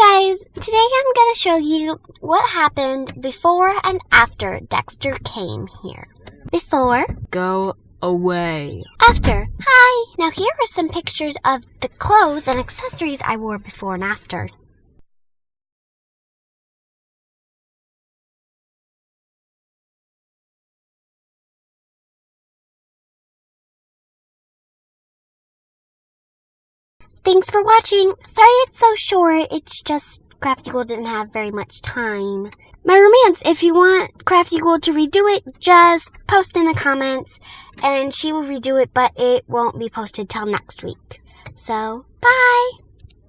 guys, today I'm going to show you what happened before and after Dexter came here. Before. Go away. After. Hi! Now here are some pictures of the clothes and accessories I wore before and after. Thanks for watching. Sorry it's so short. It's just Crafty Gold didn't have very much time. My romance, if you want Crafty Gold to redo it, just post in the comments and she will redo it, but it won't be posted till next week. So, bye!